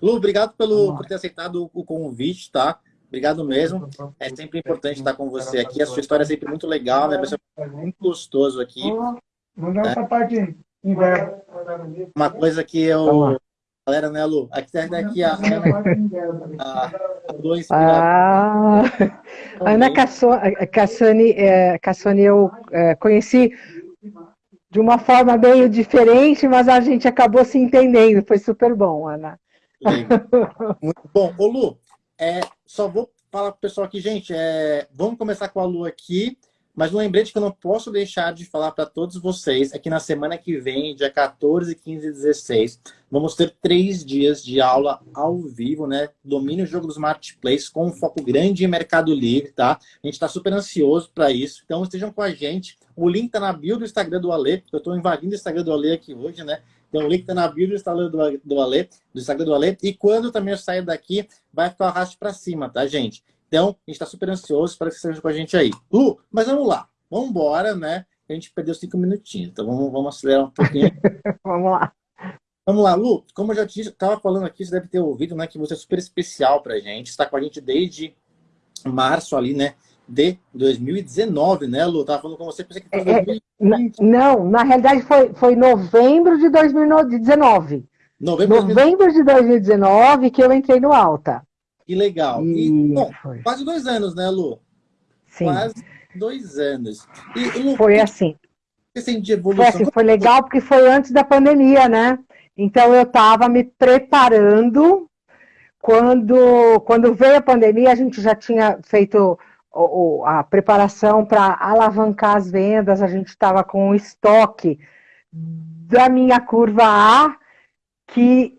Lu, obrigado pelo, por ter aceitado o convite, tá? Obrigado mesmo. É sempre importante estar com você aqui. A sua história é sempre muito legal, né? Você é muito gostoso aqui. Vamos dar essa parte Uma coisa que eu... Galera, né, Lu? Aqui, daqui a Ana... A, a ah, Ana Cassoni, é, Cassoni eu é, conheci de uma forma meio diferente, mas a gente acabou se entendendo. Foi super bom, Ana. Muito bom. Ô, Lu, é, só vou falar para o pessoal aqui, gente, é, vamos começar com a Lu aqui, mas um lembrete que eu não posso deixar de falar para todos vocês é que na semana que vem, dia 14, 15 e 16, vamos ter três dias de aula ao vivo, né? Domínio o jogo dos marketplaces com um foco grande em Mercado Livre, tá? A gente está super ansioso para isso, então estejam com a gente. O link está na bio do Instagram do Ale, eu estou invadindo o Instagram do Ale aqui hoje, né? Então o link está na bio do Instagram do, do Ale, do Instagram do Ale. E quando também eu sair daqui, vai ficar o arrasto para cima, tá, gente? Então, a gente está super ansioso, espero que você esteja com a gente aí. Lu, mas vamos lá. Vamos embora, né? A gente perdeu cinco minutinhos, então vamos, vamos acelerar um pouquinho. vamos lá. Vamos lá, Lu. Como eu já estava falando aqui, você deve ter ouvido, né? Que você é super especial para a gente. Está com a gente desde março ali, né? De 2019, né, Lu? Tava falando com você, pensei que foi 2020. É, não, na realidade foi, foi novembro de 2019. Novembro, novembro de 2019 que eu entrei no Alta. Que legal. E, bom, quase dois anos, né, Lu? Sim. Quase dois anos. E, Lu, foi assim. De evolução? Foi, assim, foi legal porque foi antes da pandemia, né? Então eu estava me preparando. Quando, quando veio a pandemia, a gente já tinha feito a preparação para alavancar as vendas, a gente estava com o estoque da minha curva A, que,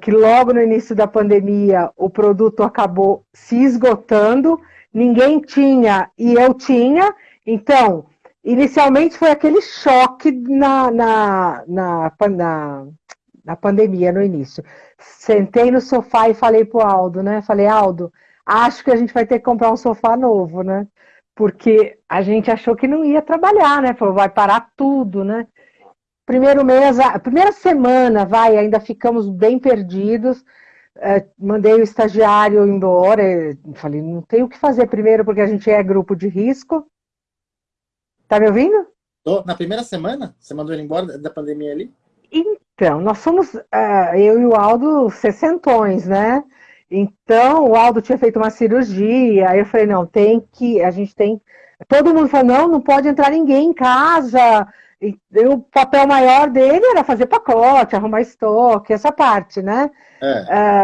que logo no início da pandemia o produto acabou se esgotando, ninguém tinha e eu tinha, então, inicialmente foi aquele choque na, na, na, na, na pandemia, no início. Sentei no sofá e falei pro Aldo, né, falei, Aldo, acho que a gente vai ter que comprar um sofá novo, né? Porque a gente achou que não ia trabalhar, né? Falou, vai parar tudo, né? Primeiro mês, a primeira semana, vai, ainda ficamos bem perdidos. É, mandei o estagiário embora. Falei, não tem o que fazer primeiro, porque a gente é grupo de risco. Tá me ouvindo? Tô. Na primeira semana? Você mandou ele embora da pandemia ali? Então, nós somos, uh, eu e o Aldo, sessentões, né? Então, o Aldo tinha feito uma cirurgia, aí eu falei, não, tem que, a gente tem... Todo mundo falou, não, não pode entrar ninguém em casa. E o papel maior dele era fazer pacote, arrumar estoque, essa parte, né? É.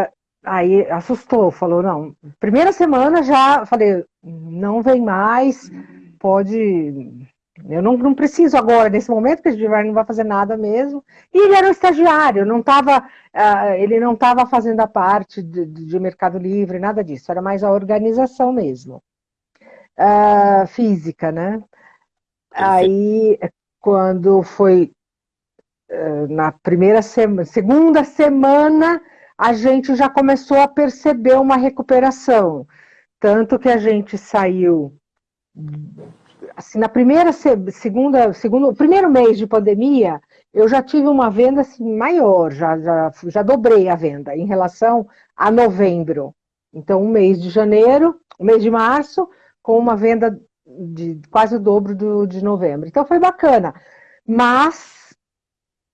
Uh, aí assustou, falou, não. Primeira semana já falei, não vem mais, pode eu não, não preciso agora, nesse momento, que a gente não vai fazer nada mesmo. E ele era um estagiário, não tava, uh, ele não estava fazendo a parte de, de, Mercado Livre, nada disso. Era mais a organização mesmo. Uh, física, né? Aí, quando foi uh, na primeira semana, segunda semana, a gente já começou a perceber uma recuperação. Tanto que a gente saiu assim, na primeira, segunda, segundo, primeiro mês de pandemia, eu já tive uma venda assim, maior, já, já, já dobrei a venda em relação a novembro. Então, um mês de janeiro, um mês de março, com uma venda de quase o dobro do, de novembro. Então, foi bacana. Mas,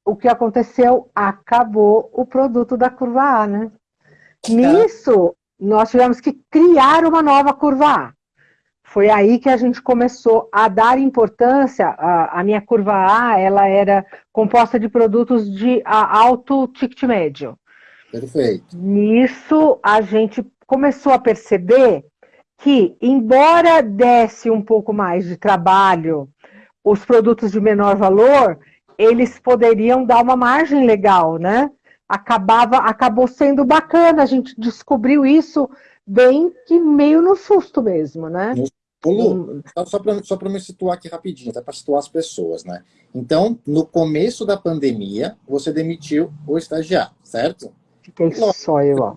o que aconteceu? Acabou o produto da curva A, né? Nisso, nós tivemos que criar uma nova curva A. Foi aí que a gente começou a dar importância, a, a minha curva A, ela era composta de produtos de alto ticket médio. Perfeito. Nisso, a gente começou a perceber que, embora desse um pouco mais de trabalho os produtos de menor valor, eles poderiam dar uma margem legal, né? Acabava, acabou sendo bacana, a gente descobriu isso bem que meio no susto mesmo, né? No Lu, só para só me situar aqui rapidinho, até para situar as pessoas, né? Então, no começo da pandemia, você demitiu o estagiário, certo? Fiquei só eu, ó.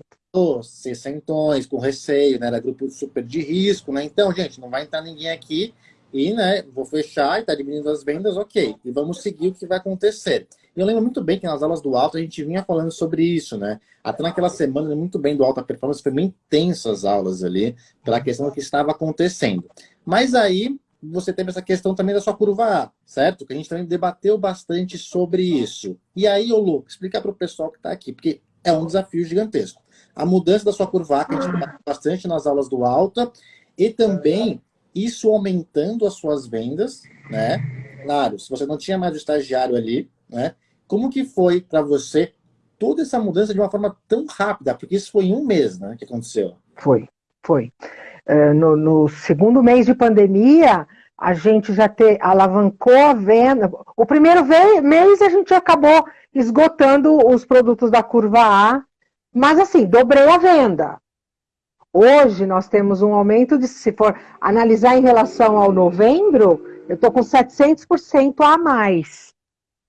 Sessentões, com receio, né? Era grupo super de risco, né? Então, gente, não vai entrar ninguém aqui e, né, vou fechar e tá diminuindo as vendas, ok. E vamos seguir o que vai acontecer. E eu lembro muito bem que nas aulas do alto a gente vinha falando sobre isso, né? Até naquela semana, muito bem do alta performance, foi bem intenso as aulas ali, pela questão do que estava acontecendo. Mas aí, você teve essa questão também da sua curva A, certo? Que a gente também debateu bastante sobre isso. E aí, ô Lu, explica para o pessoal que está aqui, porque é um desafio gigantesco. A mudança da sua curva A, que a gente bastante nas aulas do alta, e também isso aumentando as suas vendas, né? Claro, se você não tinha mais o estagiário ali, né? Como que foi para você toda essa mudança de uma forma tão rápida? Porque isso foi em um mês, né, que aconteceu. Foi, foi. Uh, no, no, segundo mês de pandemia, a gente já te, alavancou a venda. O primeiro mês a gente acabou esgotando os produtos da curva A, mas assim, dobrei a venda. Hoje nós temos um aumento de, se for analisar em relação ao novembro, eu estou com 700% a mais.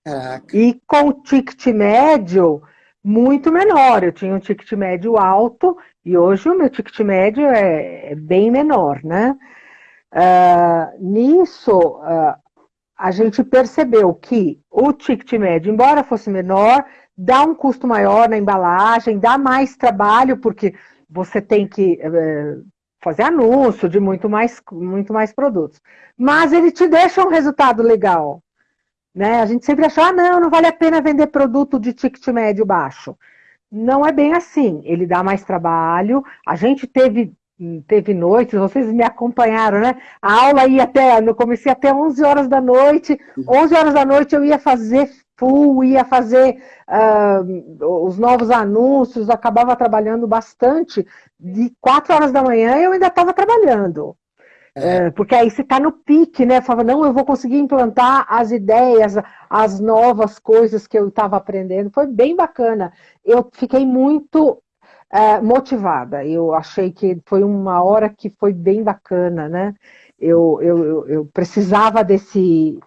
Caraca. E com o ticket médio muito menor. Eu tinha um ticket médio alto e hoje o meu ticket médio é, é bem menor, né? Uh, nisso, uh, a gente percebeu que o ticket médio, embora fosse menor, dá um custo maior na embalagem, dá mais trabalho, porque você tem que é, fazer anúncio de muito mais, muito mais produtos. Mas ele te deixa um resultado legal. Né? A gente sempre achou, ah, não, não vale a pena vender produto de ticket médio baixo. Não é bem assim. Ele dá mais trabalho. A gente teve teve noites, vocês me acompanharam, né? A aula ia até, no comecei até 11 horas da noite. 11 horas da noite eu ia fazer full, ia fazer uh, os novos anúncios, acabava trabalhando bastante. De quatro horas da manhã eu ainda estava trabalhando. É. É, porque aí você está no pique, né? Falava, não, eu vou conseguir implantar as ideias, as novas coisas que eu estava aprendendo. Foi bem bacana. Eu fiquei muito é, motivada. Eu achei que foi uma hora que foi bem bacana, né? Eu, eu, eu precisava desse,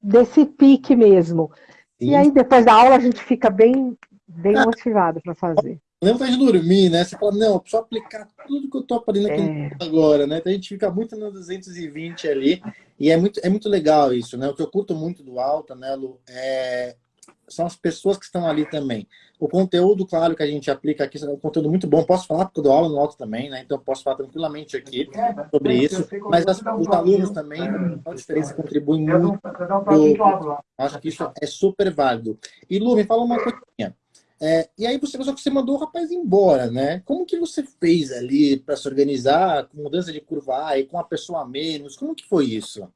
desse pique mesmo. Sim. E aí, depois da aula, a gente fica bem, bem ah, motivado para fazer. Lembra de dormir, né? Você fala, não, preciso aplicar tudo que eu tô aprendendo aqui é. agora, né? Então a gente fica muito no 220 ali. E é muito, é muito legal isso, né? O que eu curto muito do Alta, né, Lu, é... são as pessoas que estão ali também. O conteúdo, claro, que a gente aplica aqui é um conteúdo muito bom. Posso falar porque eu dou aula no Alto também, né? Então eu posso falar tranquilamente aqui sobre isso. Mas as, os alunos também, a diferença contribui muito. Acho que isso é super válido. E Lu, me fala uma coisinha. É, e aí você, só que você mandou o rapaz embora, né? Como que você fez ali para se organizar com mudança de curva A e com a pessoa a menos? Como que foi isso?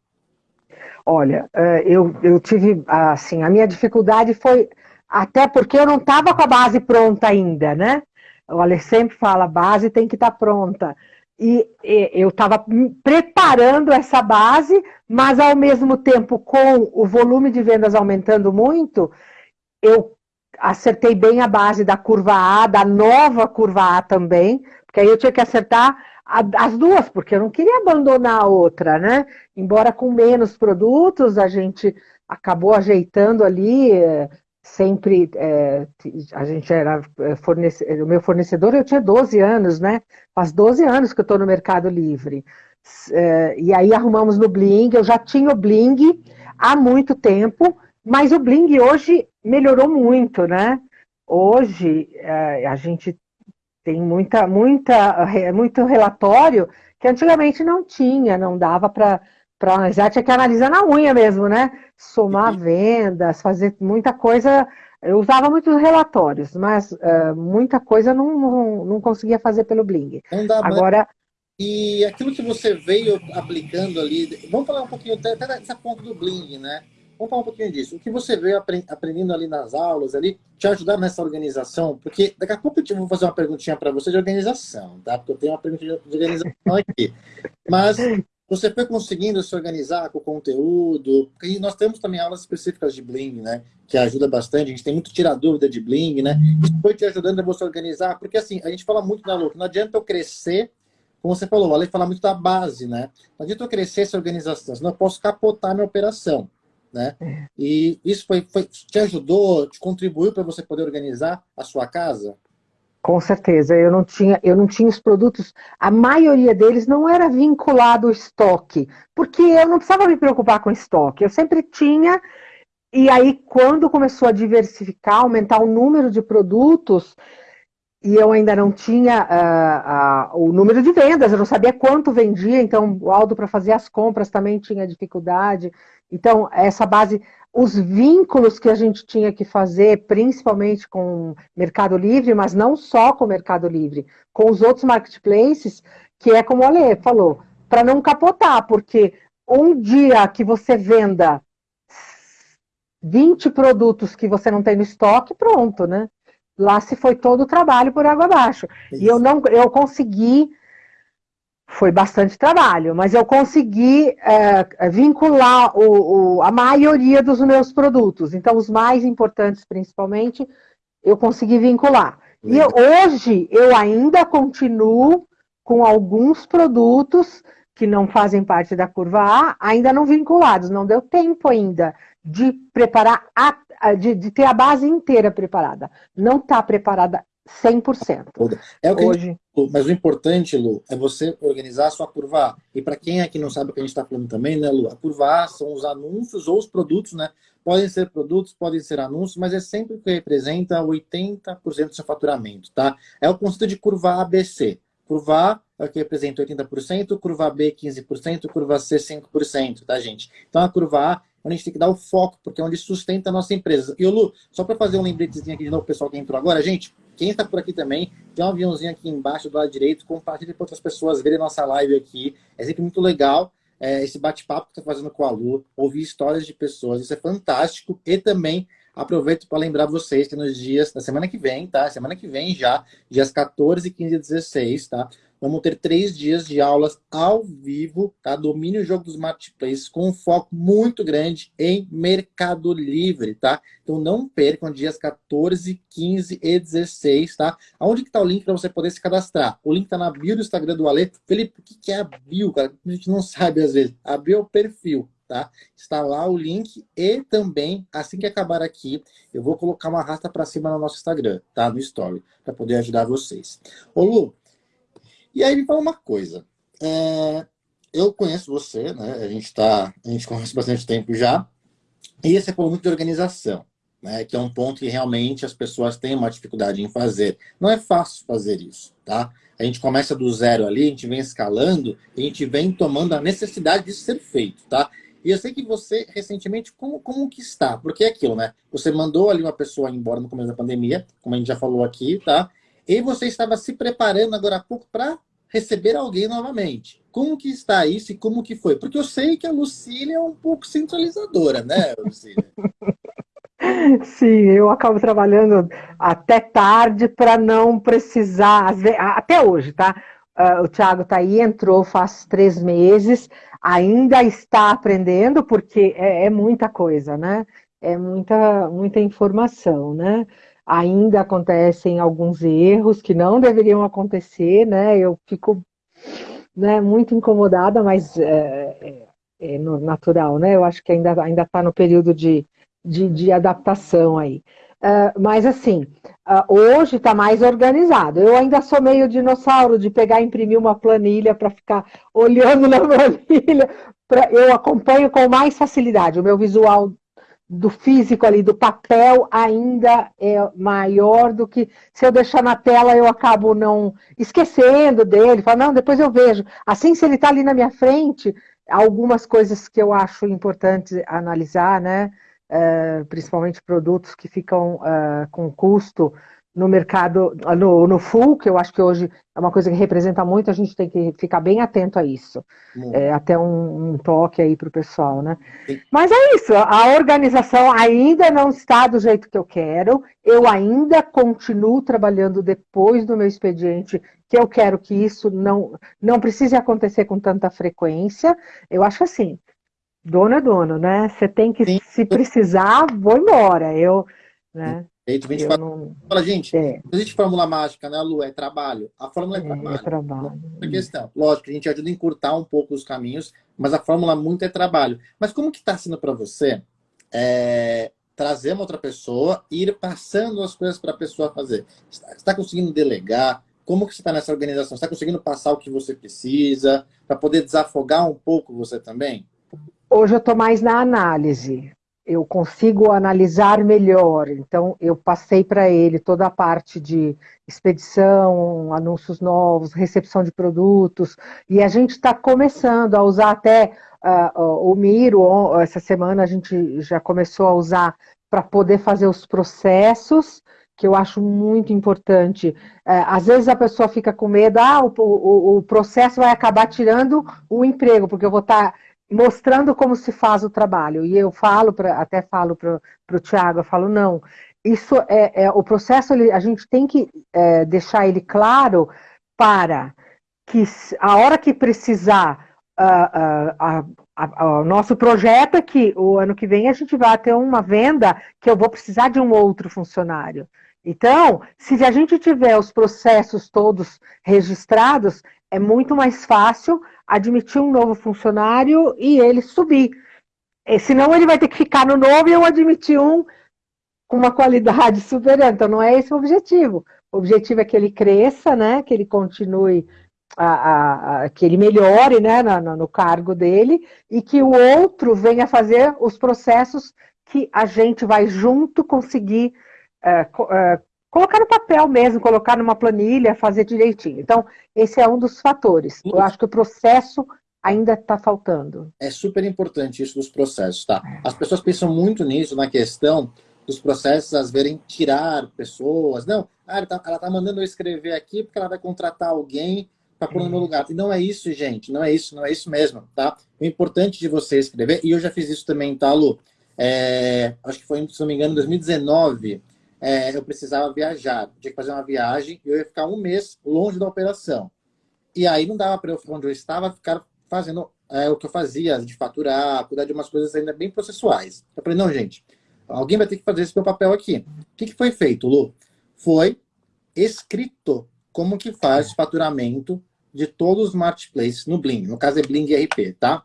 Olha, é, eu, eu tive, assim, a minha dificuldade foi até porque eu não estava com a base pronta ainda, né? O Ale sempre fala, a base tem que estar tá pronta. E, e eu estava preparando essa base, mas ao mesmo tempo, com o volume de vendas aumentando muito, eu acertei bem a base da curva A, da nova curva A também, porque aí eu tinha que acertar as duas, porque eu não queria abandonar a outra, né? Embora com menos produtos, a gente acabou ajeitando ali, eh, sempre, é, a gente era fornecedor, o meu fornecedor eu tinha 12 anos, né? Faz 12 anos que eu estou no Mercado Livre. É, e aí arrumamos no Bling, eu já tinha o Bling há muito tempo, mas o Bling hoje melhorou muito, né? Hoje é, a gente tem muita, muita, muito relatório que antigamente não tinha, não dava para para analisar, tinha que analisar na unha mesmo, né? Somar vendas, fazer muita coisa. Eu usava muitos relatórios, mas uh, muita coisa não, não, não, conseguia fazer pelo Bling. Agora. E aquilo que você veio aplicando ali, vamos falar um pouquinho até, até dessa ponta do Bling, né? Vamos falar um pouquinho disso. O que você veio aprendendo ali nas aulas, ali, te ajudar nessa organização? Porque daqui a pouco eu vou fazer uma perguntinha para você de organização, tá? Porque eu tenho uma pergunta de organização aqui. Mas você foi conseguindo se organizar com o conteúdo? Porque nós temos também aulas específicas de Bling, né? Que ajuda bastante. A gente tem muito tirar dúvida de Bling, né? Isso foi te ajudando a você organizar? Porque assim, a gente fala muito na Lu, não adianta eu crescer como você falou, a lei fala muito da base, né? Não adianta eu crescer essa organização, senão eu posso capotar minha operação né? É. E isso foi, foi, te ajudou, te contribuiu para você poder organizar a sua casa? Com certeza, eu não tinha, eu não tinha os produtos, a maioria deles não era vinculado ao estoque, porque eu não precisava me preocupar com estoque, eu sempre tinha, e aí quando começou a diversificar, aumentar o número de produtos, e eu ainda não tinha uh, uh, o número de vendas, eu não sabia quanto vendia, então o Aldo para fazer as compras também tinha dificuldade, então essa base, os vínculos que a gente tinha que fazer, principalmente com o Mercado Livre, mas não só com o Mercado Livre, com os outros marketplaces, que é como a Lê falou, para não capotar, porque um dia que você venda 20 produtos que você não tem no estoque, pronto, né? Lá se foi todo o trabalho por água abaixo. Isso. E eu não, eu consegui foi bastante trabalho, mas eu consegui é, vincular o, o, a maioria dos meus produtos. Então, os mais importantes, principalmente, eu consegui vincular. E eu, hoje, eu ainda continuo com alguns produtos que não fazem parte da curva A, ainda não vinculados. Não deu tempo ainda de preparar, a, de, de ter a base inteira preparada. Não está preparada 100%. É o que Hoje... Gente... Mas o importante, Lu, é você organizar a sua curva A. E para quem aqui não sabe o que a gente está falando também, né, Lu? A curva A são os anúncios ou os produtos, né? Podem ser produtos, podem ser anúncios, mas é sempre o que representa 80% do seu faturamento, tá? É o conceito de curva ABC. Curva A é o que representa 80%, curva B 15%, curva C 5%, tá, gente? Então a curva A onde a gente tem que dar o foco, porque é onde sustenta a nossa empresa. E o Lu, só para fazer um lembretezinho aqui de novo, pessoal que entrou agora, gente, quem está por aqui também, tem um aviãozinho aqui embaixo do lado direito, compartilhe para outras pessoas verem nossa live aqui. É sempre muito legal é, esse bate-papo que está fazendo com a Lu, ouvir histórias de pessoas, isso é fantástico. E também aproveito para lembrar vocês que nos dias da semana que vem, tá? Semana que vem já, dias 14, 15 e 16, tá? Vamos ter três dias de aulas ao vivo, tá? Domínio o jogo dos marketplaces com um foco muito grande em Mercado Livre, tá? Então não percam dias 14, 15 e 16, tá? Aonde que tá o link para você poder se cadastrar? O link tá na bio do Instagram do Ale. Felipe, o que é a bio, cara? A gente não sabe às vezes. A bio é o perfil, tá? Está lá o link e também, assim que acabar aqui, eu vou colocar uma rasta para cima no nosso Instagram, tá? No Story, para poder ajudar vocês. Ô Lu, e aí me fala uma coisa. É, eu conheço você, né? A gente tá, a gente conhece bastante tempo já. E você falou muito de organização, né? Que é um ponto que realmente as pessoas têm uma dificuldade em fazer. Não é fácil fazer isso, tá? A gente começa do zero ali, a gente vem escalando, a gente vem tomando a necessidade de ser feito, tá? E eu sei que você, recentemente, como, como que está? Porque é aquilo, né? Você mandou ali uma pessoa embora no começo da pandemia, como a gente já falou aqui, tá? E você estava se preparando agora há pouco para receber alguém novamente. Como que está isso e como que foi? Porque eu sei que a Lucília é um pouco centralizadora, né, Lucília? Sim, eu acabo trabalhando até tarde para não precisar, até hoje, tá? Uh, o Thiago tá aí, entrou faz três meses, ainda está aprendendo, porque é, é muita coisa, né? É muita, muita informação, né? Ainda acontecem alguns erros que não deveriam acontecer, né? Eu fico né, muito incomodada, mas é, é, é natural, né? Eu acho que ainda ainda está no período de, de, de adaptação aí. Uh, mas assim, uh, hoje está mais organizado. Eu ainda sou meio dinossauro de pegar e imprimir uma planilha para ficar olhando na planilha. Pra, eu acompanho com mais facilidade. O meu visual do físico ali, do papel, ainda é maior do que se eu deixar na tela eu acabo não esquecendo dele, falo, não, depois eu vejo. Assim, se ele está ali na minha frente, algumas coisas que eu acho importante analisar, né? Uh, principalmente produtos que ficam uh, com custo no mercado, no, no full, que eu acho que hoje é uma coisa que representa muito, a gente tem que ficar bem atento a isso. É, até um, um, toque aí para o pessoal, né? Sim. Mas é isso, a organização ainda não está do jeito que eu quero, eu ainda continuo trabalhando depois do meu expediente, que eu quero que isso não, não precise acontecer com tanta frequência. Eu acho assim, dono é dono, né? Você tem que, Sim. se precisar, vou embora. Eu, né? A gente fala, não... fala, gente, é. não existe fórmula mágica, né, Lu? É trabalho. A fórmula é, é trabalho. É trabalho. Questão. Lógico, a gente ajuda a encurtar um pouco os caminhos, mas a fórmula muito é trabalho. Mas como que está sendo para você é, trazer uma outra pessoa e ir passando as coisas para a pessoa fazer. Você está conseguindo delegar? Como que você está nessa organização? Você está conseguindo passar o que você precisa para poder desafogar um pouco você também? Hoje eu estou mais na análise. Eu consigo analisar melhor. Então, eu passei para ele toda a parte de expedição, anúncios novos, recepção de produtos. E a gente está começando a usar até uh, o Miro. Essa semana a gente já começou a usar para poder fazer os processos que eu acho muito importante. É, às vezes a pessoa fica com medo, ah, o, o, o processo vai acabar tirando o emprego, porque eu vou estar tá mostrando como se faz o trabalho. E eu falo, pra, até falo para o Tiago, eu falo, não, isso é, é o processo, ele, a gente tem que é, deixar ele claro para que a hora que precisar o nosso projeto é que o ano que vem a gente vai ter uma venda que eu vou precisar de um outro funcionário. Então, se a gente tiver os processos todos registrados, é muito mais fácil admitir um novo funcionário e ele subir. E, senão ele vai ter que ficar no novo e eu admitir um com uma qualidade superior. Então, não é esse o objetivo. O objetivo é que ele cresça, né? que ele continue, a, a, a que ele melhore né? no, no cargo dele e que o outro venha fazer os processos que a gente vai junto conseguir é, é, colocar no papel mesmo, colocar numa planilha, fazer direitinho. Então, esse é um dos fatores. Eu acho que o processo ainda está faltando. É super importante isso dos processos, tá? É. As pessoas pensam muito nisso, na questão dos processos, às vezes, tirar pessoas. Não, ah, ela está tá mandando eu escrever aqui porque ela vai contratar alguém para pôr no meu lugar. E não é isso, gente, não é isso, não é isso mesmo, tá? O importante de você escrever, e eu já fiz isso também, tá, Lu? É, acho que foi, se não me engano, em 2019, é, eu precisava viajar. Tinha que fazer uma viagem e eu ia ficar um mês longe da operação. E aí não dava para eu onde eu estava, ficar fazendo é, o que eu fazia, de faturar, cuidar de umas coisas ainda bem processuais. Eu falei, não, gente, alguém vai ter que fazer esse meu papel aqui. O que, que foi feito, Lu? Foi escrito como que faz faturamento de todos os marketplaces no Bling. No caso é Bling RP, tá?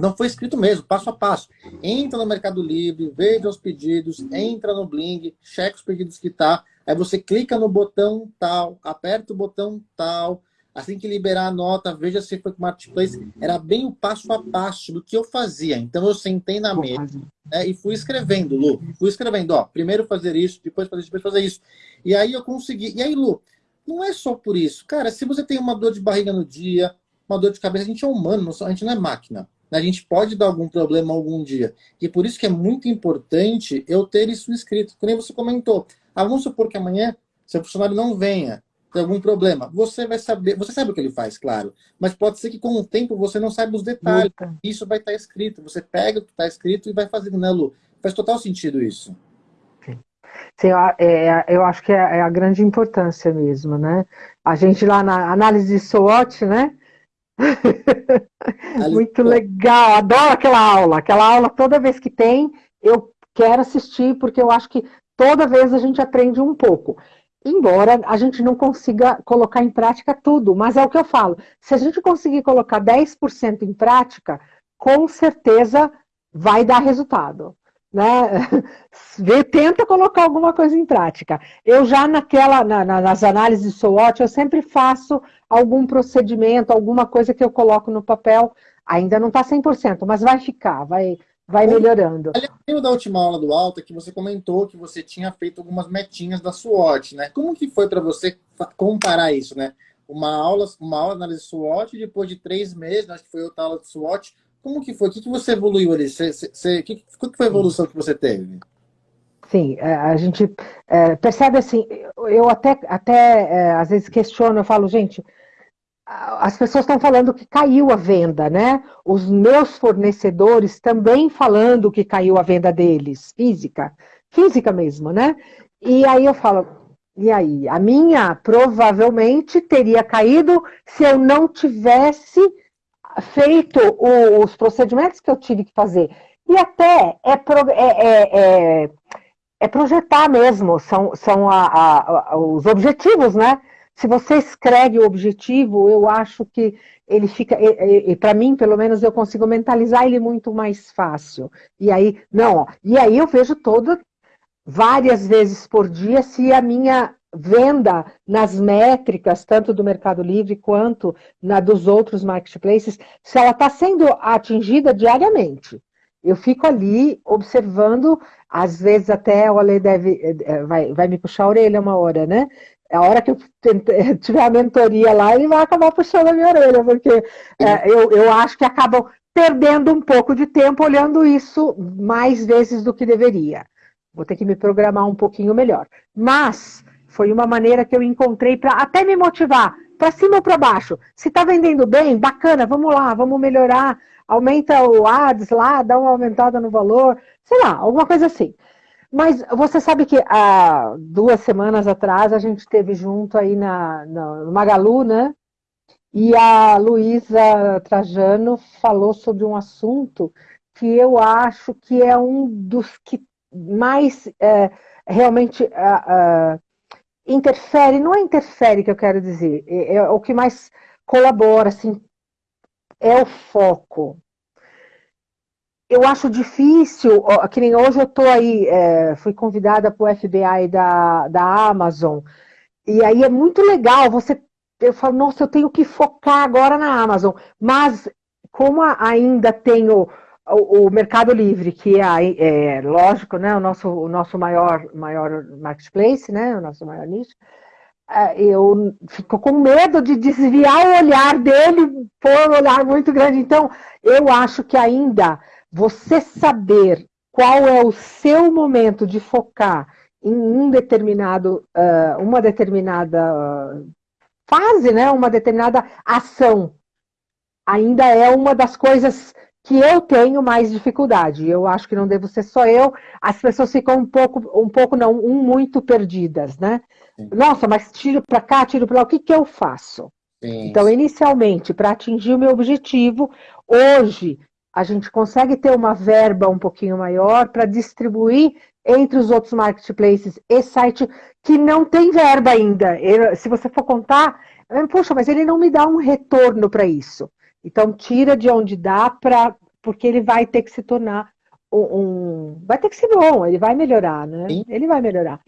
Não foi escrito mesmo, passo a passo. Entra no Mercado Livre, veja os pedidos, entra no Bling, checa os pedidos que tá. Aí você clica no botão tal, aperta o botão tal. Assim que liberar a nota, veja se foi com o Marketplace. Era bem o passo a passo do que eu fazia. Então eu sentei na mesa né, e fui escrevendo, Lu. Fui escrevendo, ó, primeiro fazer isso, depois fazer isso, depois fazer isso. E aí eu consegui. E aí, Lu, não é só por isso. Cara, se você tem uma dor de barriga no dia, uma dor de cabeça, a gente é humano, a gente não é máquina. A gente pode dar algum problema algum dia. E por isso que é muito importante eu ter isso escrito. Como você comentou. Ah, vamos supor que amanhã seu funcionário não venha, tem algum problema. Você vai saber, você sabe o que ele faz, claro. Mas pode ser que com o tempo você não saiba os detalhes. Muita. Isso vai estar escrito. Você pega o que está escrito e vai fazendo, né, Lu? Faz total sentido isso. Sim, é, eu acho que é, é a grande importância mesmo, né? A gente lá na análise SWOT, né? Muito legal, adoro aquela aula. Aquela aula, toda vez que tem, eu quero assistir, porque eu acho que toda vez a gente aprende um pouco. Embora a gente não consiga colocar em prática tudo, mas é o que eu falo. Se a gente conseguir colocar 10% em prática, com certeza vai dar resultado né? tenta colocar alguma coisa em prática. Eu já naquela, na, nas análises SWOT, eu sempre faço algum procedimento, alguma coisa que eu coloco no papel, ainda não está 100%, mas vai ficar, vai, vai melhorando. Lembro da última aula do Alta que você comentou que você tinha feito algumas metinhas da SWOT, né? Como que foi para você comparar isso, né? Uma aula, uma aula de análise SWOT, depois de três meses, acho que foi outra aula de SWOT, como que foi? O que, que você evoluiu ali? Você, você, que, qual que foi a evolução que você teve? Sim, é, a gente é, percebe assim, eu até, até é, às vezes questiono, eu falo, gente, as pessoas estão falando que caiu a venda, né? Os meus fornecedores também falando que caiu a venda deles, física, física mesmo, né? E aí eu falo, e aí? A minha provavelmente teria caído se eu não tivesse feito os procedimentos que eu tive que fazer. E até é, pro, é, é, é, é projetar mesmo, são, são a, a, a, os objetivos, né? Se você escreve o objetivo, eu acho que ele fica, para mim, pelo menos, eu consigo mentalizar ele muito mais fácil. E aí, não, ó, e aí eu vejo todo, várias vezes por dia, se a minha venda nas métricas, tanto do Mercado Livre quanto na dos outros marketplaces, se ela está sendo atingida diariamente. Eu fico ali observando, às vezes até o Ale deve, eh, vai, vai me puxar a orelha uma hora, né? A hora que eu tiver a mentoria lá, ele vai acabar puxando a minha orelha, porque é, eu, eu acho que acabam perdendo um pouco de tempo olhando isso mais vezes do que deveria. Vou ter que me programar um pouquinho melhor. Mas foi uma maneira que eu encontrei para até me motivar, para cima ou para baixo. Se está vendendo bem, bacana, vamos lá, vamos melhorar, aumenta o ads lá, dá uma aumentada no valor, sei lá, alguma coisa assim. Mas você sabe que há duas semanas atrás a gente teve junto aí na, na no Magalu, né? E a Luísa Trajano falou sobre um assunto que eu acho que é um dos que mais é, realmente é, interfere, não é interfere que eu quero dizer, é, é o que mais colabora, assim, é o foco. Eu acho difícil, que nem hoje eu estou aí, é, fui convidada para o FBI da, da Amazon, e aí é muito legal, você, eu falo, nossa, eu tenho que focar agora na Amazon, mas como ainda tenho o, o Mercado Livre, que é, é, lógico, né, o nosso, o nosso maior, maior marketplace, né, o nosso maior nicho, é, eu fico com medo de desviar o olhar dele por um olhar muito grande. Então, eu acho que ainda você saber qual é o seu momento de focar em um determinado, uh, uma determinada fase, né, uma determinada ação, ainda é uma das coisas que eu tenho mais dificuldade. Eu acho que não devo ser só eu. As pessoas ficam um pouco, um pouco não, um muito perdidas, né? Sim. Nossa, mas tiro para cá, tiro para lá, o que, que eu faço? Sim. Então, inicialmente, para atingir o meu objetivo, hoje a gente consegue ter uma verba um pouquinho maior para distribuir entre os outros marketplaces e site que não tem verba ainda. Eu, se você for contar, puxa, mas ele não me dá um retorno para isso. Então, tira de onde dá, pra, porque ele vai ter que se tornar um, um Vai ter que ser bom, ele vai melhorar, né? Sim. Ele vai melhorar.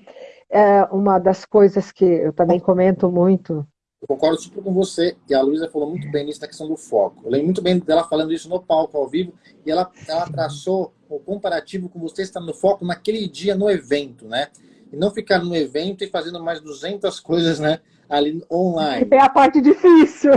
É uma das coisas que eu também comento muito. Eu concordo super com você, e a Luísa falou muito bem nisso na questão do foco. Eu lembro muito bem dela falando isso no palco, ao vivo, e ela, ela traçou o comparativo com você estar no foco naquele dia no evento, né? E não ficar no evento e fazendo mais 200 coisas, né? ali online. É a parte difícil.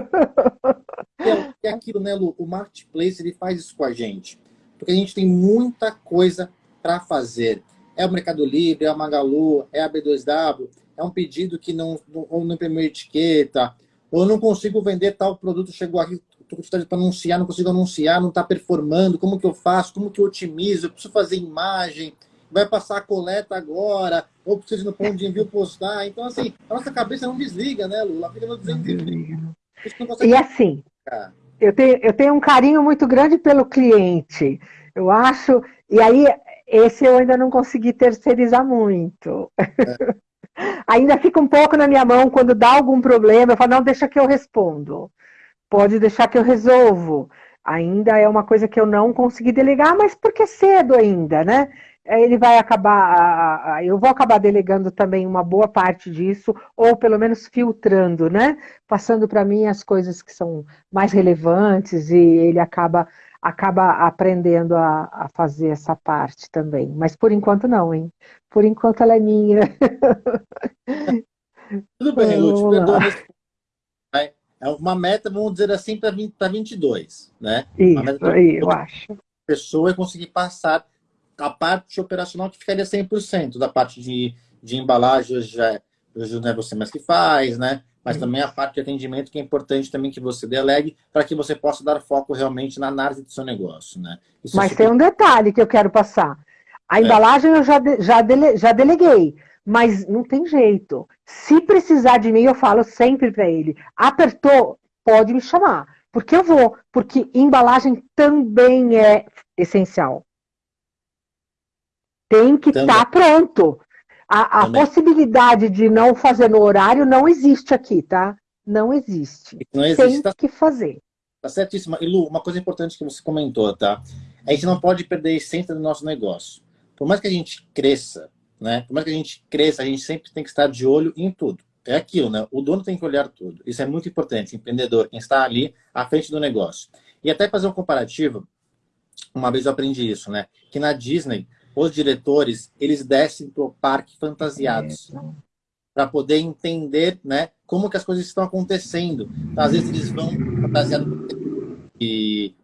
É, é aquilo, né, Lu? O Marketplace ele faz isso com a gente. Porque a gente tem muita coisa para fazer. É o Mercado Livre, é a Magalu, é a B2W, é um pedido que não, não, não imprimiu etiqueta, ou eu não consigo vender tal produto, chegou aqui, estou com para anunciar, não consigo anunciar, não está performando, como que eu faço, como que eu otimizo, eu preciso fazer imagem, vai passar a coleta agora, ou precisa ir no ponto de envio postar. Então, assim, a nossa cabeça não desliga, né, Lula? Fica no desliga. E assim, eu tenho, eu tenho um carinho muito grande pelo cliente. Eu acho, e aí esse eu ainda não consegui terceirizar muito. É. ainda fica um pouco na minha mão quando dá algum problema, eu falo, não, deixa que eu respondo. Pode deixar que eu resolvo. Ainda é uma coisa que eu não consegui delegar, mas porque cedo ainda, né? ele vai acabar, eu vou acabar delegando também uma boa parte disso, ou pelo menos filtrando, né? Passando para mim as coisas que são mais relevantes e ele acaba, acaba aprendendo a, a fazer essa parte também. Mas por enquanto não, hein? Por enquanto ela é minha. Tudo bem, Lúcio, perdoa, é uma meta, vamos dizer assim, para 22, né? Isso, aí, eu acho. A pessoa é conseguir passar a parte operacional que ficaria 100%, da parte de, de embalagem já, hoje não é você mais que faz, né? Mas também a parte de atendimento que é importante também que você delegue para que você possa dar foco realmente na análise do seu negócio, né? Isso é mas é super... tem um detalhe que eu quero passar. A é. embalagem eu já, já, dele, já deleguei, mas não tem jeito. Se precisar de mim, eu falo sempre para ele. Apertou, pode me chamar. Porque eu vou. Porque embalagem também é essencial. Tem que estar tá pronto. A, a possibilidade de não fazer no horário não existe aqui, tá? Não existe. Não existe. Tem tá... que fazer. Tá certíssima. E Lu, uma coisa importante que você comentou, tá? A gente não pode perder a essência do nosso negócio. Por mais que a gente cresça, né? Por mais que a gente cresça, a gente sempre tem que estar de olho em tudo. É aquilo, né? O dono tem que olhar tudo. Isso é muito importante. empreendedor, quem está ali à frente do negócio. E até fazer um comparativo, uma vez eu aprendi isso, né? Que na Disney, os diretores, eles descem pro parque fantasiados. Para poder entender, né? Como que as coisas estão acontecendo. Então, às vezes eles vão fantasiado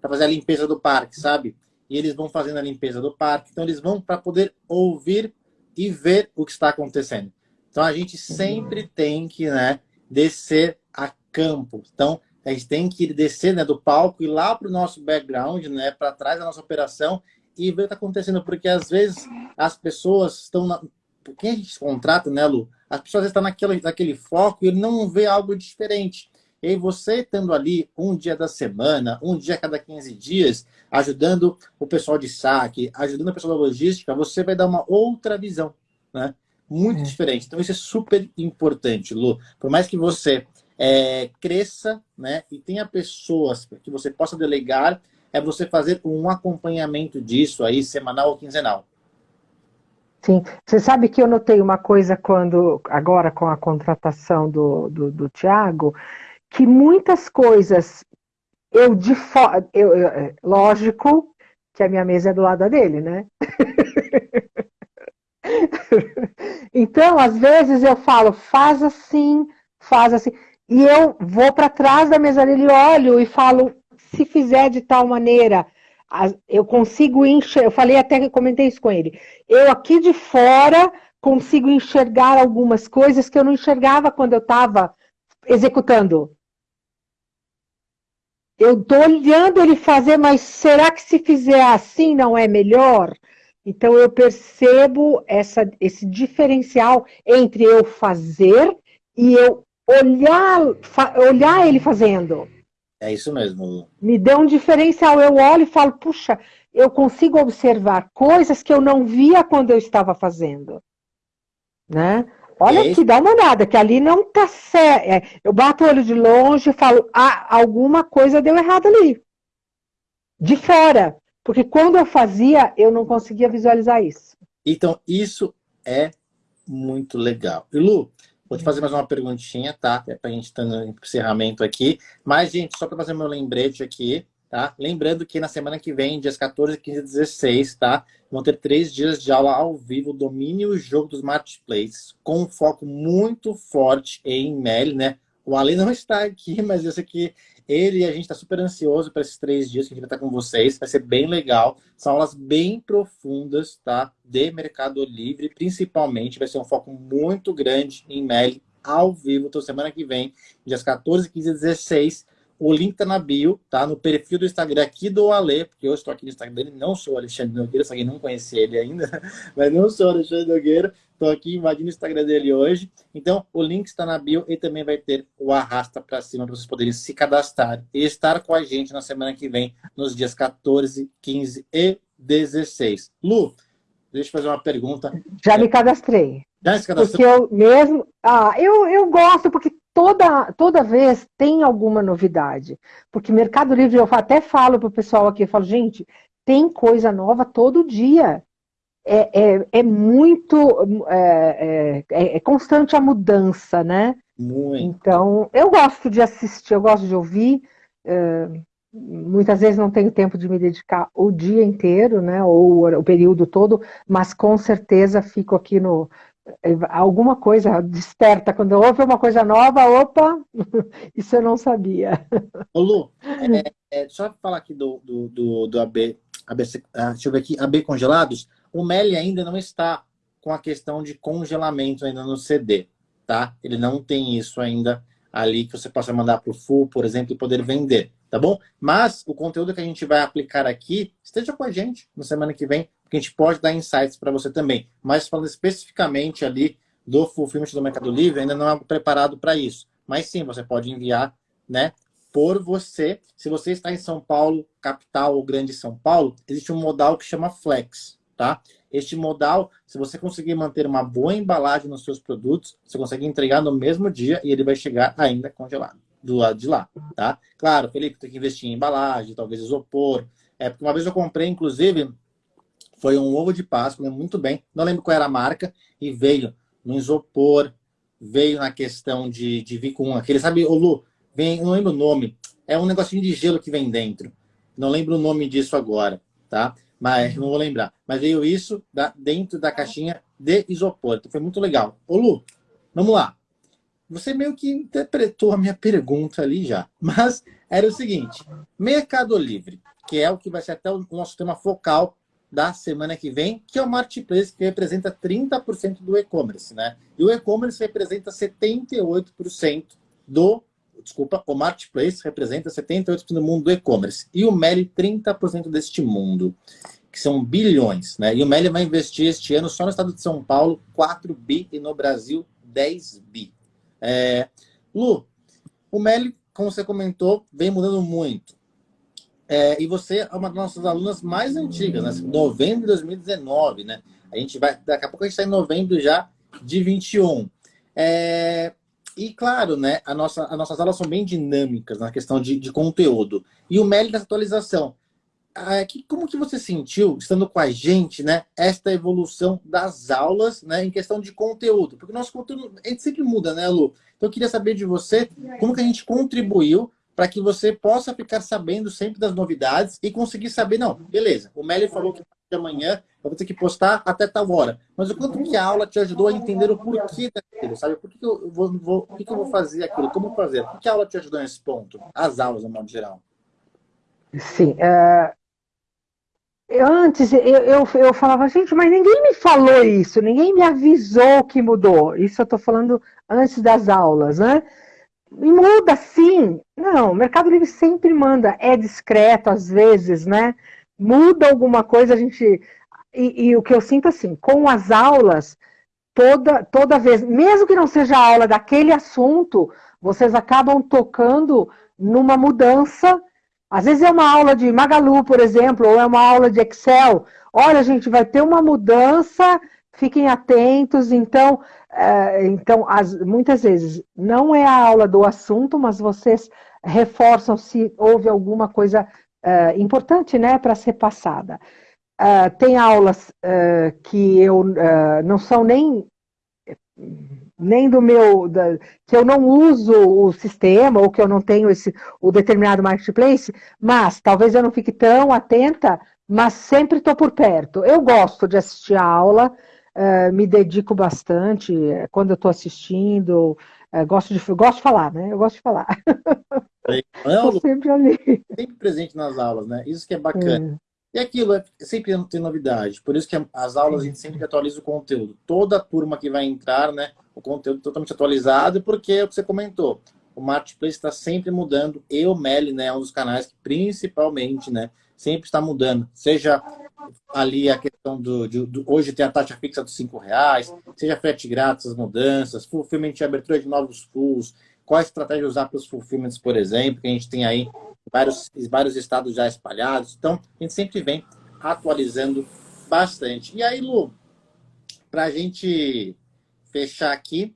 para fazer a limpeza do parque, sabe? E eles vão fazendo a limpeza do parque. Então, eles vão para poder ouvir e ver o que está acontecendo. Então, a gente sempre tem que né, descer a campo. Então, a gente tem que descer né, do palco e lá para o nosso background, né, para trás da nossa operação e ver o que está acontecendo, porque às vezes as pessoas estão na... quem a gente contrata, né, Lu? As pessoas estão naquele, naquele foco e ele não vê algo diferente. E aí você estando ali um dia da semana, um dia a cada 15 dias, ajudando o pessoal de saque, ajudando o pessoal da logística, você vai dar uma outra visão, né? Muito é. diferente. Então isso é super importante, Lu. Por mais que você é, cresça né, e tenha pessoas que você possa delegar, é você fazer um acompanhamento disso aí, semanal ou quinzenal. Sim, você sabe que eu notei uma coisa quando, agora com a contratação do, do, do Tiago, que muitas coisas eu de fora, eu, lógico que a minha mesa é do lado dele, né? então, às vezes eu falo, faz assim, faz assim. E eu vou para trás da mesa dele, olho e falo, se fizer de tal maneira, eu consigo enxergar, eu falei até que comentei isso com ele, eu aqui de fora consigo enxergar algumas coisas que eu não enxergava quando eu estava executando. Eu estou olhando ele fazer, mas será que se fizer assim não é melhor? Então eu percebo essa, esse diferencial entre eu fazer e eu olhar, olhar ele fazendo. É isso mesmo. Me deu um diferencial. Eu olho e falo, puxa, eu consigo observar coisas que eu não via quando eu estava fazendo. Né? Olha é aqui, dá uma olhada, que ali não está certo. É, eu bato o olho de longe e falo, ah, alguma coisa deu errado ali. De fora. Porque quando eu fazia, eu não conseguia visualizar isso. Então, isso é muito legal. E Lu, Vou te fazer mais uma perguntinha, tá? É pra gente estar no encerramento aqui. Mas, gente, só para fazer meu lembrete aqui, tá? Lembrando que na semana que vem, dias 14, 15 e 16, tá? Vão ter três dias de aula ao vivo, domínio e jogo dos marketplaces, com um foco muito forte em MEL, né? O Ale não está aqui, mas eu sei que ele e a gente está super ansioso para esses três dias que a gente vai estar com vocês. Vai ser bem legal. São aulas bem profundas, tá? De Mercado Livre, principalmente. Vai ser um foco muito grande em MEL ao vivo. Então, semana que vem, dias 14, 15 e 16. O link tá na bio, tá? No perfil do Instagram aqui do Ale, porque eu estou aqui no Instagram dele, não sou Alexandre Nogueira, só que não conhece ele ainda, mas não sou Alexandre Nogueira. Estou aqui invadindo o Instagram dele hoje. Então, o link está na bio e também vai ter o arrasta para cima para vocês poderem se cadastrar e estar com a gente na semana que vem, nos dias 14, 15 e 16. Lu, deixa eu fazer uma pergunta. Já me cadastrei. Já se cadastrou? Porque eu mesmo... Ah, eu, eu gosto, porque toda, toda vez tem alguma novidade. Porque Mercado Livre, eu até falo para o pessoal aqui, eu falo, gente, tem coisa nova todo dia. É, é, é muito... É, é, é constante a mudança, né? Muito. Então, eu gosto de assistir, eu gosto de ouvir. É, muitas vezes não tenho tempo de me dedicar o dia inteiro, né? Ou o período todo, mas com certeza fico aqui no, alguma coisa desperta, quando ouve uma coisa nova, opa, isso eu não sabia. Ô Lu, é, é, só falar aqui do, do, do, do AB, AB, ah, deixa eu ver aqui, AB congelados, o Meli ainda não está com a questão de congelamento ainda no CD, tá? Ele não tem isso ainda ali que você possa mandar para o Full, por exemplo, e poder vender, tá bom? Mas o conteúdo que a gente vai aplicar aqui, esteja com a gente na semana que vem, porque a gente pode dar insights para você também. Mas falando especificamente ali do Fulfillment do Mercado Livre, ainda não é preparado para isso. Mas sim, você pode enviar, né? Por você. Se você está em São Paulo, capital ou grande São Paulo, existe um modal que chama Flex, tá? Este modal, se você conseguir manter uma boa embalagem nos seus produtos, você consegue entregar no mesmo dia e ele vai chegar ainda congelado do lado de lá, tá? Claro, Felipe, tem que investir em embalagem, talvez isopor. É, porque uma vez eu comprei, inclusive, foi um ovo de Páscoa, muito bem, não lembro qual era a marca, e veio no isopor, veio na questão de, de vir com aquele, sabe, o Lu, vem, não lembro o nome, é um negocinho de gelo que vem dentro. Não lembro o nome disso agora, tá? Mas não vou lembrar. Mas veio isso da, dentro da caixinha de isopor. Então foi muito legal. Ô Lu, vamos lá. Você meio que interpretou a minha pergunta ali já. Mas era o seguinte: Mercado Livre, que é o que vai ser até o nosso tema focal da semana que vem, que é o Marketplace, que representa 30% do e-commerce, né? E o e-commerce representa 78% do. Desculpa, o Marketplace representa 78% do mundo do e-commerce. E o Meli, 30% deste mundo, que são bilhões, né? E o Meli vai investir este ano só no estado de São Paulo 4 bi e no Brasil 10 bi. É... Lu, o Meli, como você comentou, vem mudando muito. É, e você é uma das nossas alunas mais antigas, né? Novembro de 2019, né? A gente vai, daqui a pouco a gente está em novembro já de 21. É, e claro, né? A nossa, as nossas aulas são bem dinâmicas na questão de, de conteúdo. E o MELI dessa atualização. É, que, como que você sentiu, estando com a gente, né, esta evolução das aulas, né, em questão de conteúdo? Porque o nosso conteúdo, a gente sempre muda, né, Lu? Então eu queria saber de você, como que a gente contribuiu para que você possa ficar sabendo sempre das novidades e conseguir saber, não, beleza, o Meli falou que de amanhã eu vou ter que postar até tal hora. Mas o quanto que a aula te ajudou a entender o porquê daquilo, sabe? Por que, que eu vou, vou, que, que eu vou fazer aquilo? Como fazer? Por que a aula te ajudou nesse ponto? As aulas, no modo geral. Sim. Uh, antes eu, eu, eu falava, gente, mas ninguém me falou isso, ninguém me avisou que mudou. Isso eu estou falando antes das aulas, né? Muda sim. Não, o Mercado Livre sempre manda, é discreto às vezes, né? Muda alguma coisa, a gente. E, e, o que eu sinto assim, com as aulas, toda, toda vez, mesmo que não seja a aula daquele assunto, vocês acabam tocando numa mudança. Às vezes é uma aula de Magalu, por exemplo, ou é uma aula de Excel. Olha, gente, vai ter uma mudança fiquem atentos. Então, é, então as, muitas vezes não é a aula do assunto, mas vocês reforçam se houve alguma coisa é, importante né, para ser passada. É, tem aulas que eu não são nem nem do meu, da, que eu não uso o sistema ou que eu não tenho esse, o determinado marketplace, mas talvez eu não fique tão atenta, mas sempre estou por perto. Eu gosto de assistir a aula, uh, me dedico bastante eh, quando eu estou assistindo, uh, gosto, de, gosto de falar, né? Eu gosto de falar. Não, sempre ali. Sempre presente nas aulas, né? Isso que é bacana. É. E aquilo, é, sempre tem novidade. Por isso que as aulas a gente sempre atualiza o conteúdo. Toda turma que vai entrar, né? O conteúdo totalmente atualizado, porque é o que você comentou. O Marketplace está sempre mudando. E o Meli, né? É um dos canais que principalmente, né? Sempre está mudando. Seja ali a questão do, de, do, Hoje tem a taxa fixa dos cinco reais, seja frete grátis, as mudanças, fulfillment de abertura de novos fulls, qual a estratégia usar para os fulfillments, por exemplo, que a gente tem aí vários, vários estados já espalhados. Então, a gente sempre vem atualizando bastante. E aí, Lu, para a gente fechar aqui,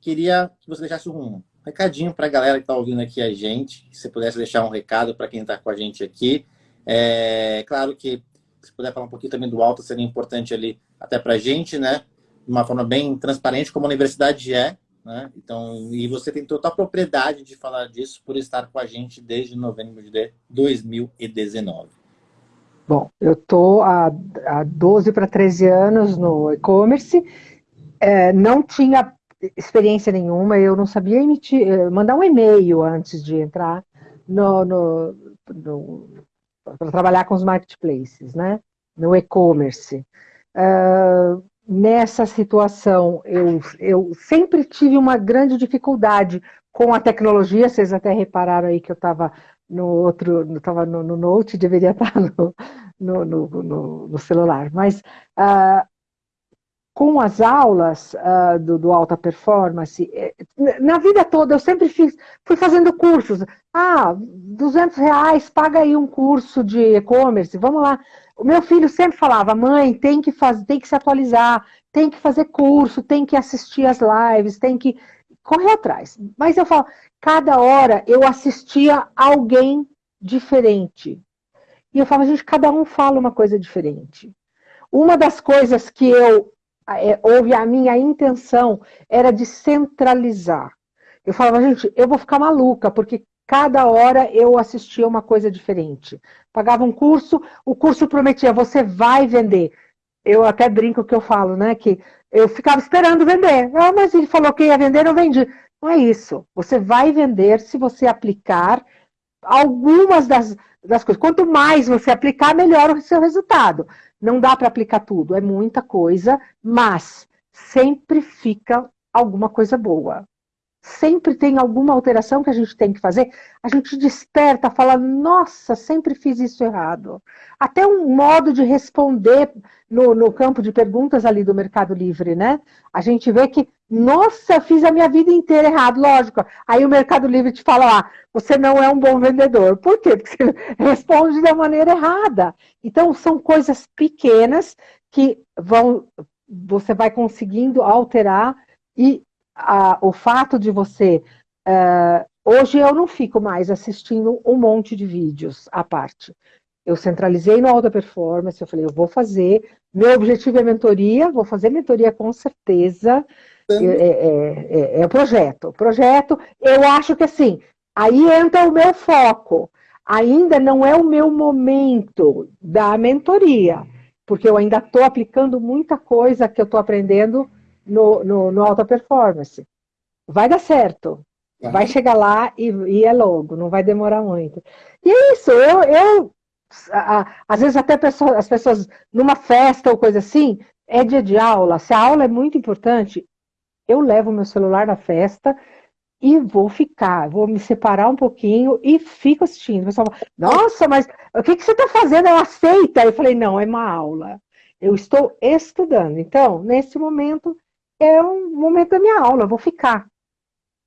queria que você deixasse um recadinho para a galera que está ouvindo aqui a gente, se pudesse deixar um recado para quem está com a gente aqui. É claro que se puder falar um pouquinho também do alto, seria importante ali até para a gente, né? De uma forma bem transparente, como a universidade é, né? Então, e você tem total propriedade de falar disso por estar com a gente desde novembro de 2019. Bom, eu estou há, há 12 para 13 anos no e-commerce, é, não tinha experiência nenhuma, eu não sabia emitir, eh, mandar um e-mail antes de entrar no, no, no para trabalhar com os marketplaces, né? No e-commerce. Uh, nessa situação, eu, eu sempre tive uma grande dificuldade com a tecnologia, vocês até repararam aí que eu estava no outro, estava no, no, Note, deveria estar no, no, no, no celular, mas uh, com as aulas uh, do, do, Alta Performance, eh, na vida toda eu sempre fiz, fui fazendo cursos. Ah, 200 reais, paga aí um curso de e-commerce, vamos lá. O meu filho sempre falava, mãe, tem que fazer, tem que se atualizar, tem que fazer curso, tem que assistir as lives, tem que correr atrás. Mas eu falo, cada hora eu assistia alguém diferente. E eu falo, gente, cada um fala uma coisa diferente. Uma das coisas que eu é, houve a minha intenção era de centralizar. Eu falava, gente, eu vou ficar maluca, porque cada hora eu assistia uma coisa diferente. Pagava um curso, o curso prometia, você vai vender. Eu até brinco que eu falo, né, que eu ficava esperando vender. Ah, mas ele falou que ia vender, eu vendi. Não é isso. Você vai vender se você aplicar algumas das, das coisas. Quanto mais você aplicar, melhor o seu resultado. Não dá para aplicar tudo, é muita coisa, mas sempre fica alguma coisa boa sempre tem alguma alteração que a gente tem que fazer, a gente desperta, fala, nossa, sempre fiz isso errado. Até um modo de responder no, no campo de perguntas ali do Mercado Livre, né? A gente vê que, nossa, fiz a minha vida inteira errado, lógico. Aí o Mercado Livre te fala, ah, você não é um bom vendedor. Por quê? Porque você responde da maneira errada. Então, são coisas pequenas que vão, você vai conseguindo alterar e a, o fato de você... Uh, hoje eu não fico mais assistindo um monte de vídeos à parte. Eu centralizei no alta performance, eu falei, eu vou fazer, meu objetivo é mentoria, vou fazer mentoria com certeza, é, é, é, é, o projeto. O projeto, eu acho que assim, aí entra o meu foco. Ainda não é o meu momento da mentoria, porque eu ainda estou aplicando muita coisa que eu estou aprendendo no, no, no alta performance. Vai dar certo. Vai, vai chegar lá e, e, é logo, não vai demorar muito. E é isso, eu, eu a, às vezes até pessoa, as pessoas, numa festa ou coisa assim, é dia de aula, se a aula é muito importante, eu levo meu celular na festa e vou ficar, vou me separar um pouquinho e fico assistindo. O pessoal fala, nossa, mas o que, que você está fazendo? Eu aceita. Eu falei, não, é uma aula. Eu estou estudando. Então, nesse momento, é um momento da minha aula, eu vou ficar.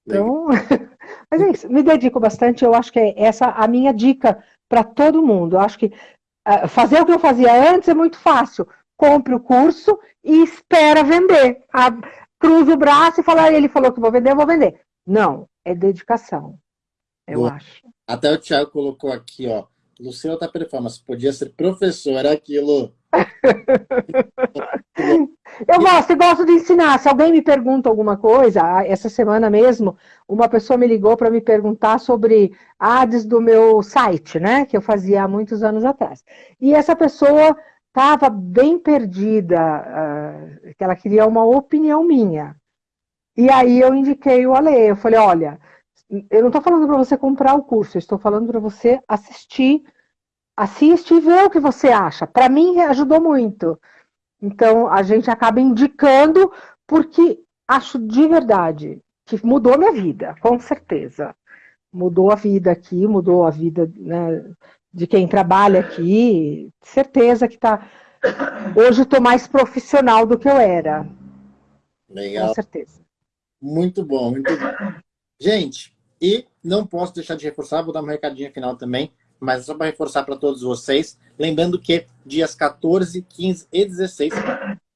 Então, mas é isso, me dedico bastante, eu acho que é essa a minha dica para todo mundo. Eu acho que uh, fazer o que eu fazia antes é muito fácil. Compre o curso e espera vender. A, cruza o braço e fala, ah, ele falou que vou vender, eu vou vender. Não, é dedicação, eu Boa. acho. Até o Thiago colocou aqui, ó, Luciana tá performance, podia ser professora aquilo. Eu gosto, gosto de ensinar. Se alguém me pergunta alguma coisa, essa semana mesmo, uma pessoa me ligou para me perguntar sobre ads do meu site, né? Que eu fazia há muitos anos atrás. E essa pessoa estava bem perdida, uh, que ela queria uma opinião minha. E aí eu indiquei o Ale. Eu falei, olha, eu não estou falando para você comprar o curso, eu estou falando para você assistir assiste e vê o que você acha. Para mim, ajudou muito. Então, a gente acaba indicando porque acho de verdade que mudou minha vida, com certeza. Mudou a vida aqui, mudou a vida né, de quem trabalha aqui. Certeza que tá. Hoje estou mais profissional do que eu era. Legal. Com certeza. Muito bom, muito bom. Gente, e não posso deixar de reforçar, vou dar um recadinho final também mas é só para reforçar para todos vocês, lembrando que dias 14, 15 e 16,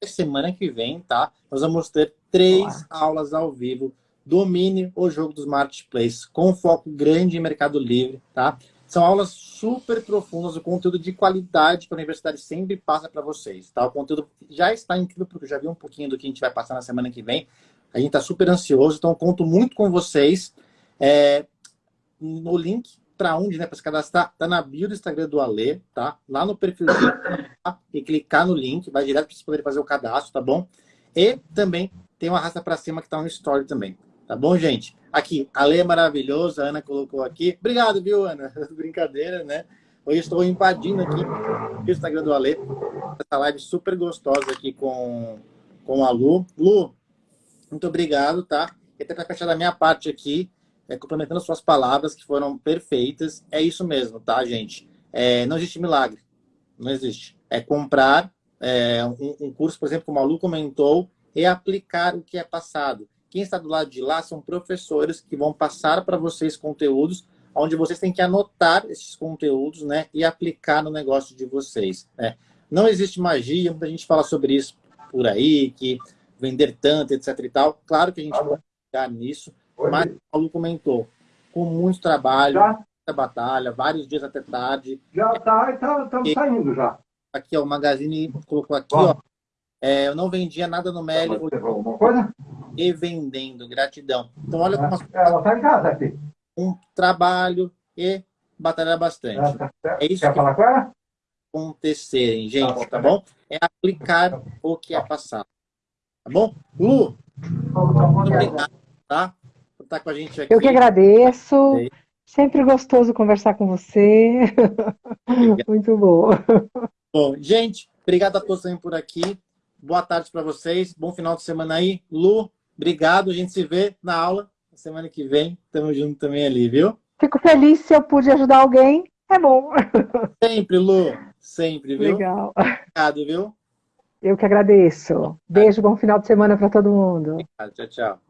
semana que vem, tá? Nós vamos ter três Olá. aulas ao vivo, domine o jogo dos marketplaces, com foco grande em Mercado Livre, tá? São aulas super profundas, o conteúdo de qualidade que a universidade sempre passa para vocês, tá? O conteúdo já está incrível, porque eu já vi um pouquinho do que a gente vai passar na semana que vem. A gente está super ansioso, então conto muito com vocês. É, no link para onde, né, para se cadastrar, tá na bio do Instagram do Ale, tá? Lá no perfilzinho, tá? e clicar no link, vai direto para vocês poderem fazer o cadastro, tá bom? E também tem uma raça para cima que tá no story também, tá bom, gente? Aqui, Ale é maravilhoso, a Ana colocou aqui. Obrigado, viu, Ana? Brincadeira, né? Hoje estou invadindo aqui o Instagram do Ale, essa live super gostosa aqui com, com a Lu. Lu, muito obrigado, tá? E até para fechar da minha parte aqui, é, complementando suas palavras que foram perfeitas, é isso mesmo, tá, gente? É, não existe milagre, não existe. É comprar é, um, um, curso, por exemplo, como a Lu comentou, e aplicar o que é passado. Quem está do lado de lá são professores que vão passar para vocês conteúdos onde vocês têm que anotar esses conteúdos né, e aplicar no negócio de vocês. Né? Não existe magia, muita gente fala sobre isso por aí, que vender tanto, etc e tal. Claro que a gente ah, vai chegar nisso, Oi. mas o Paulo comentou, com muito trabalho, já? muita batalha, vários dias até tarde. Já está, estamos tá, saindo já. Aqui, ó, o Magazine colocou aqui, Bom. ó. É, eu não vendia nada no Meli. Alguma coisa? E vendendo, gratidão. Então, olha como... Ela está em casa aqui. Um trabalho e batalhar bastante. Tá é isso Quer que falar com ela? acontecerem, gente, tá, tá bom? É aplicar o que é passado. Tá bom? Lu, muito obrigado, tá? Estar com a gente aqui. Eu que agradeço. Sempre gostoso conversar com você. muito bom. Bom, gente, obrigado a todos por aqui. Boa tarde para vocês. Bom final de semana aí. Lu, obrigado. A gente se vê na aula na semana que vem. Tamo junto também ali, viu? Fico feliz se eu pude ajudar alguém. É bom. Sempre, Lu. Sempre, viu? Legal. Obrigado, viu? Eu que agradeço. Beijo, bom final de semana para todo mundo. Obrigado, tchau, tchau.